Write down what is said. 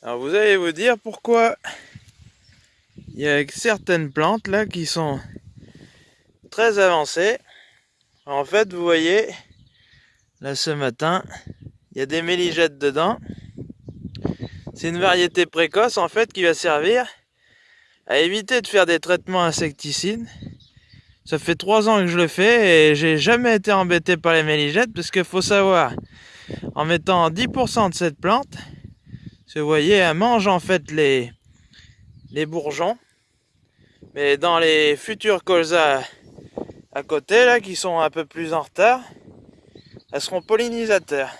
Alors vous allez vous dire pourquoi il y a certaines plantes là qui sont très avancées. En fait, vous voyez, là ce matin, il y a des méligettes dedans. C'est une variété précoce en fait qui va servir à éviter de faire des traitements insecticides. Ça fait trois ans que je le fais et j'ai jamais été embêté par les méligettes parce qu'il faut savoir, en mettant 10% de cette plante, vous voyez, elle mange en fait les, les bourgeons. Mais dans les futurs colzas à côté, là, qui sont un peu plus en retard, elles seront pollinisateurs.